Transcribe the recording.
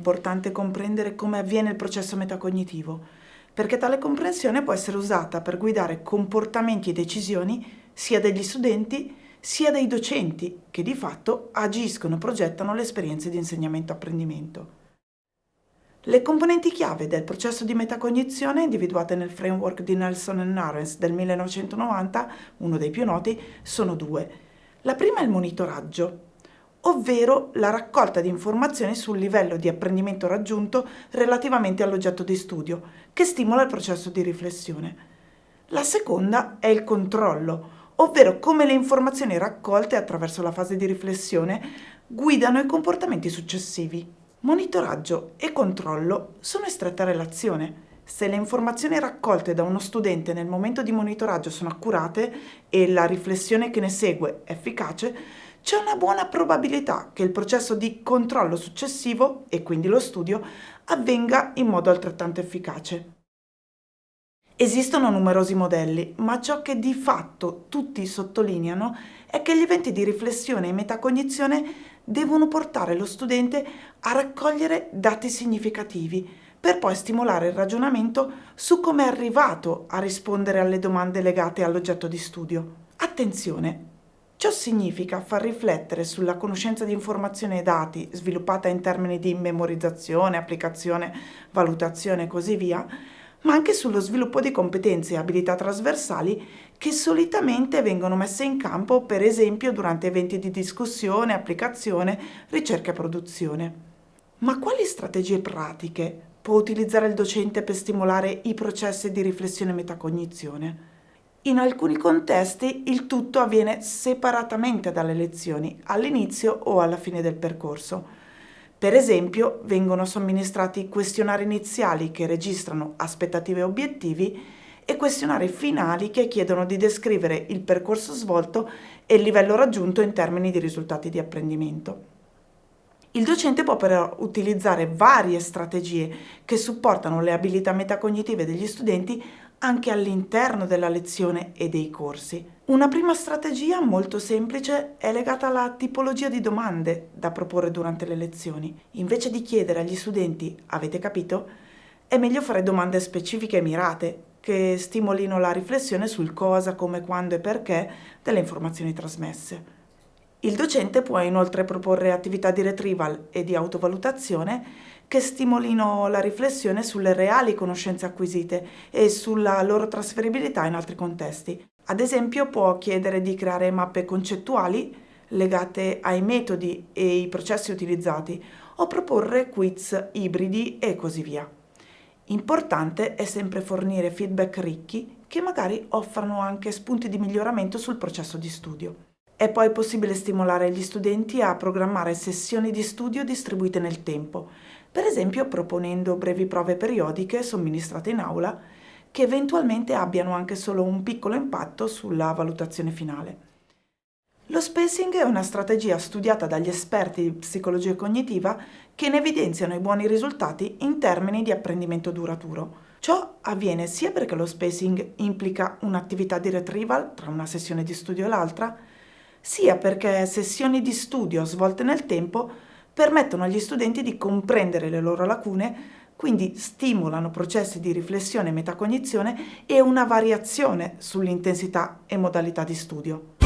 importante comprendere come avviene il processo metacognitivo, perché tale comprensione può essere usata per guidare comportamenti e decisioni sia degli studenti sia dei docenti, che di fatto agiscono e progettano le esperienze di insegnamento-apprendimento. Le componenti chiave del processo di metacognizione individuate nel framework di Nelson e Narens del 1990, uno dei più noti, sono due. La prima è il monitoraggio, ovvero la raccolta di informazioni sul livello di apprendimento raggiunto relativamente all'oggetto di studio, che stimola il processo di riflessione. La seconda è il controllo, ovvero come le informazioni raccolte attraverso la fase di riflessione guidano i comportamenti successivi. Monitoraggio e controllo sono in stretta relazione. Se le informazioni raccolte da uno studente nel momento di monitoraggio sono accurate e la riflessione che ne segue efficace, c'è una buona probabilità che il processo di controllo successivo, e quindi lo studio, avvenga in modo altrettanto efficace. Esistono numerosi modelli, ma ciò che di fatto tutti sottolineano è che gli eventi di riflessione e metacognizione devono portare lo studente a raccogliere dati significativi per poi stimolare il ragionamento su come è arrivato a rispondere alle domande legate all'oggetto di studio. Attenzione! Ciò significa far riflettere sulla conoscenza di informazioni e dati sviluppata in termini di memorizzazione, applicazione, valutazione e così via, ma anche sullo sviluppo di competenze e abilità trasversali che solitamente vengono messe in campo per esempio durante eventi di discussione, applicazione, ricerca e produzione. Ma quali strategie pratiche può utilizzare il docente per stimolare i processi di riflessione e metacognizione? In alcuni contesti il tutto avviene separatamente dalle lezioni, all'inizio o alla fine del percorso. Per esempio, vengono somministrati questionari iniziali che registrano aspettative e obiettivi e questionari finali che chiedono di descrivere il percorso svolto e il livello raggiunto in termini di risultati di apprendimento. Il docente può però utilizzare varie strategie che supportano le abilità metacognitive degli studenti anche all'interno della lezione e dei corsi. Una prima strategia molto semplice è legata alla tipologia di domande da proporre durante le lezioni. Invece di chiedere agli studenti avete capito, è meglio fare domande specifiche e mirate che stimolino la riflessione sul cosa, come, quando e perché delle informazioni trasmesse. Il docente può inoltre proporre attività di retrieval e di autovalutazione che stimolino la riflessione sulle reali conoscenze acquisite e sulla loro trasferibilità in altri contesti. Ad esempio può chiedere di creare mappe concettuali legate ai metodi e ai processi utilizzati o proporre quiz ibridi e così via. Importante è sempre fornire feedback ricchi che magari offrano anche spunti di miglioramento sul processo di studio. È poi possibile stimolare gli studenti a programmare sessioni di studio distribuite nel tempo, per esempio proponendo brevi prove periodiche somministrate in aula che eventualmente abbiano anche solo un piccolo impatto sulla valutazione finale. Lo spacing è una strategia studiata dagli esperti di psicologia cognitiva che ne evidenziano i buoni risultati in termini di apprendimento duraturo. Ciò avviene sia perché lo spacing implica un'attività di retrieval tra una sessione di studio e l'altra, sia perché sessioni di studio svolte nel tempo permettono agli studenti di comprendere le loro lacune, quindi stimolano processi di riflessione e metacognizione e una variazione sull'intensità e modalità di studio.